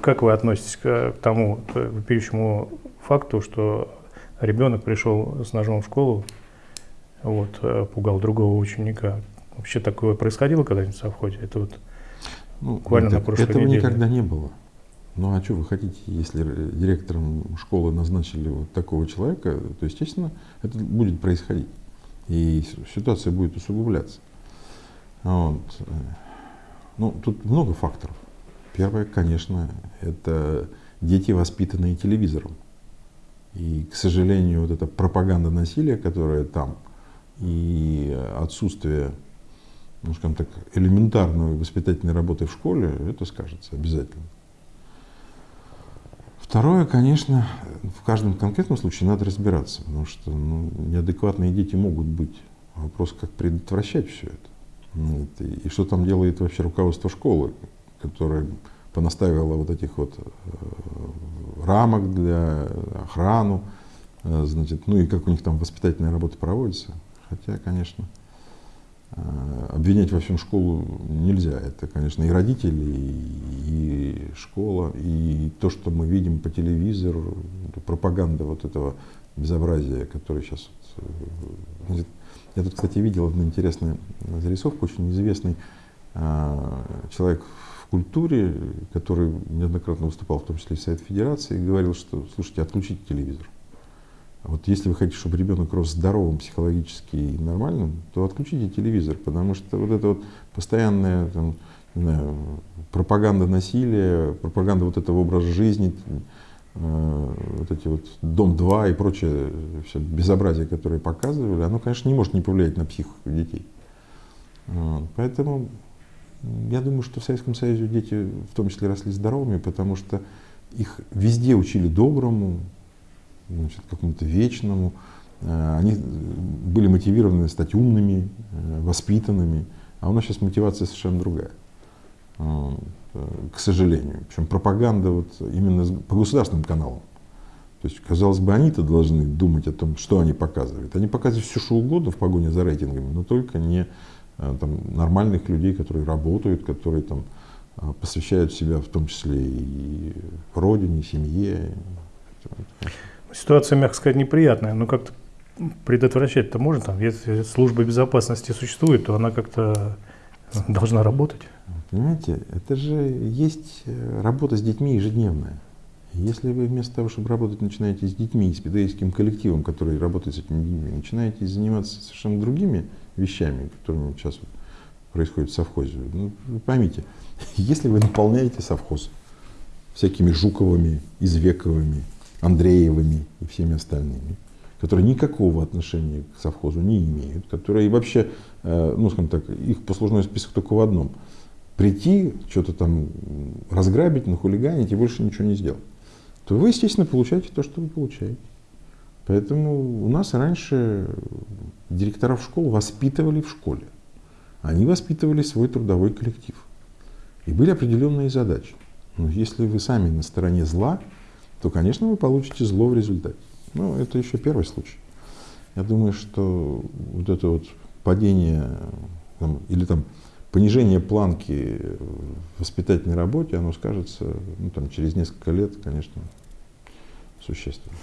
Как вы относитесь к тому к вопиющему факту, что ребенок пришел с ножом в школу, вот, э, пугал другого ученика? Вообще такое происходило когда-нибудь в совхозе? Это вот Ну, буквально это- на прошлой этого неделе. никогда не было. Ну а что вы хотите, если директором школы назначили вот такого человека, то, естественно, это будет происходить. И ситуация будет усугубляться. Вот. Ну, тут много факторов. Первое, конечно, это дети, воспитанные телевизором. И, к сожалению, вот эта пропаганда насилия, которая там, и отсутствие, ну, скажем так, элементарной воспитательной работы в школе, это скажется обязательно. Второе, конечно, в каждом конкретном случае надо разбираться, потому что ну, неадекватные дети могут быть. Вопрос, как предотвращать все это. Ну, и что там делает вообще руководство школы, которое понаставило вот этих вот э, рамок для охрану, э, значит, ну и как у них там воспитательная работа проводится. Хотя, конечно, э, обвинять во всем школу нельзя. Это, конечно, и родители, и, и школа, и то, что мы видим по телевизору, пропаганда вот этого безобразия, которое сейчас... значит, я тут, кстати, видел одну интересную зарисовку, очень известный человек в культуре, который неоднократно выступал, в том числе и в Совет Федерации, и говорил, что, слушайте, отключите телевизор. Вот если вы хотите, чтобы ребенок рос здоровым психологически и нормальным, то отключите телевизор, потому что вот это вот постоянная там, не знаю, пропаганда насилия, пропаганда вот этого образа жизни, э, вот эти вот Дом-2 и прочее все безобразие, которое показывали, оно, конечно, не может не повлиять на психику детей. Поэтому я думаю, что в Советском Союзе дети в том числе росли здоровыми, потому что их везде учили доброму, какому-то вечному. Э, Они были мотивированы стать умными, э, воспитанными. А у нас сейчас мотивация совершенно другая. Э, К сожалению. Причем пропаганда вот именно по государственным каналам. То есть, казалось бы, они-то должны думать о том, что они показывают. Они показывают все, что угодно в погоне за рейтингами, но только не там, нормальных людей, которые работают, которые там, э, посвящают себя в том числе и родине, семье. Ситуация, мягко сказать, неприятная, но как-то предотвращать-то можно, там, если служба безопасности существует, то она как-то должна работать. Понимаете, это же есть э, работа с детьми ежедневная. Если вы вместо того, чтобы работать, начинаете с детьми, с педагогическим коллективом, который работает с этими детьми, начинаете заниматься совершенно другими вещами, которыми сейчас вот происходит в совхозе, ну, поймите, если вы наполняете совхоз всякими Жуковыми, Извековыми, Андреевыми и всеми остальными, которые никакого отношения к совхозу не имеют, которые вообще, э, ну, скажем так, их послужной список только в одном. Прийти, что-то там разграбить, нахулиганить и больше ничего не сделать. То вы, естественно, получаете то, что вы получаете. Поэтому у нас раньше директоров школ воспитывали в школе. Они воспитывали свой трудовой коллектив. И были определенные задачи. Но если вы сами на стороне зла, то, конечно, вы получите зло в результате. Ну, это еще первый случай. Я думаю, что вот это вот падение там, или там понижение планки в воспитательной работе, оно скажется ну, там, через несколько лет, конечно, существенно.